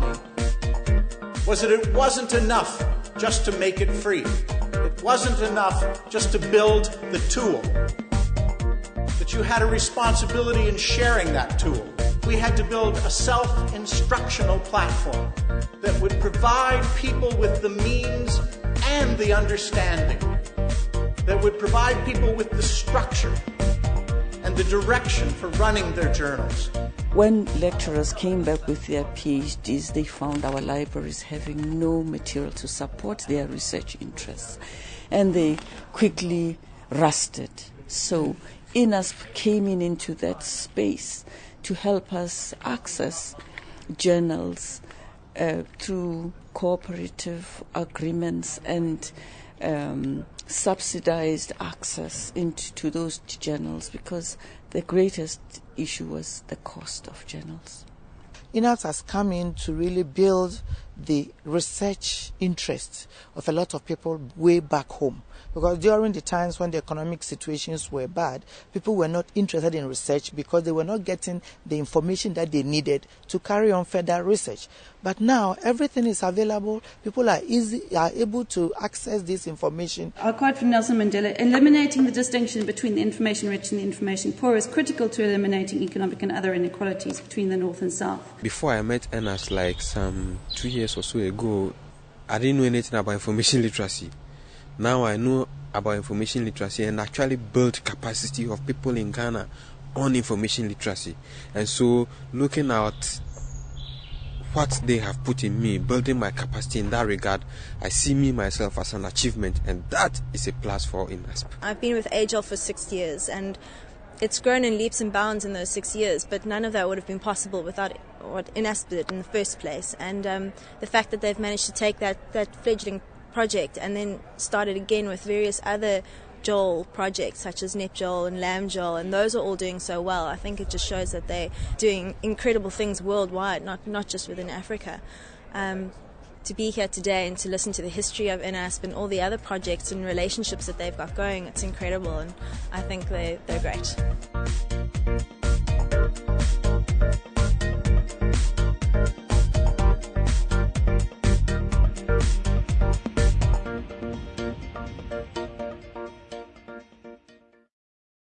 Me was that it wasn't enough just to make it free. It wasn't enough just to build the tool. That you had a responsibility in sharing that tool. We had to build a self instructional platform that would provide people with the means and the understanding, that would provide people with the structure and the direction for running their journals. When lecturers came back with their PhDs, they found our libraries having no material to support their research interests, and they quickly rusted. So, INASP came in into that space to help us access journals uh, through cooperative agreements and um, subsidized access into to those journals because the greatest issue was the cost of journals. INASP has come in to really build the research interest of a lot of people way back home. Because during the times when the economic situations were bad, people were not interested in research because they were not getting the information that they needed to carry on further research. But now everything is available. People are easy are able to access this information. Our quote from Nelson Mandela: "Eliminating the distinction between the information rich and the information poor is critical to eliminating economic and other inequalities between the north and south." Before I met INASP, like some two years or so ago, I didn't know anything about information literacy. Now I know about information literacy and actually build capacity of people in Ghana on information literacy. And so looking at what they have put in me, building my capacity in that regard, I see me myself as an achievement, and that is a plus for INASP. I've been with AJOL for six years, and it's grown in leaps and bounds in those six years, but none of that would have been possible without what in the first place. And um, the fact that they've managed to take that, that fledgling project and then started again with various other JOL projects such as NEPJOL and LAMJOL, and those are all doing so well. I think it just shows that they're doing incredible things worldwide, not, not just within Africa. Um, to be here today and to listen to the history of INASP and all the other projects and relationships that they've got going, it's incredible, and I think they, they're great.